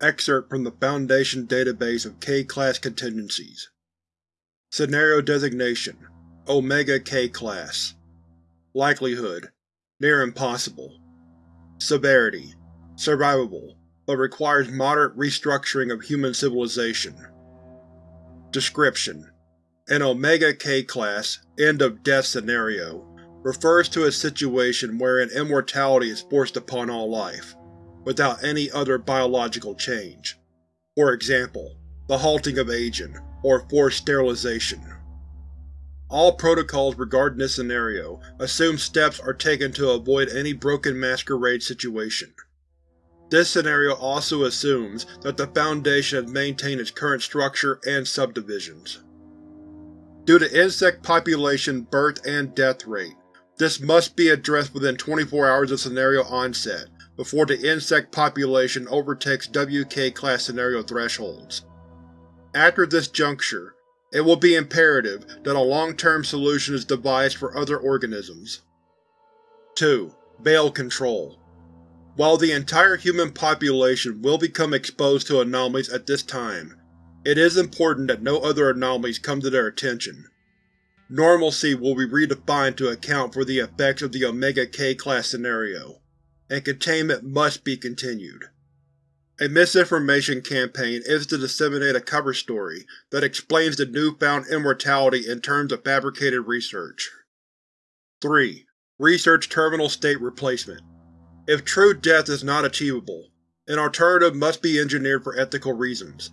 Excerpt from the Foundation database of K-Class contingencies. Scenario Designation Omega K-Class Likelihood Near impossible. Severity Survivable, but requires moderate restructuring of human civilization. Description: An Omega K-Class End of Death scenario refers to a situation wherein immortality is forced upon all life, without any other biological change. For example, the halting of aging, or forced sterilization. All protocols regarding this scenario assume steps are taken to avoid any broken masquerade situation. This scenario also assumes that the Foundation has maintained its current structure and subdivisions. Due to insect population birth and death rate, this must be addressed within 24 hours of scenario onset, before the insect population overtakes WK-class scenario thresholds. After this juncture, it will be imperative that a long-term solution is devised for other organisms. 2. Veil Control While the entire human population will become exposed to anomalies at this time, it is important that no other anomalies come to their attention. Normalcy will be redefined to account for the effects of the Omega K-Class scenario, and containment must be continued. A misinformation campaign is to disseminate a cover story that explains the newfound immortality in terms of fabricated research. 3. Research Terminal State Replacement If true death is not achievable, an alternative must be engineered for ethical reasons.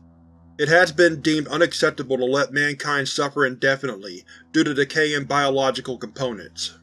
It has been deemed unacceptable to let mankind suffer indefinitely due to decay in biological components.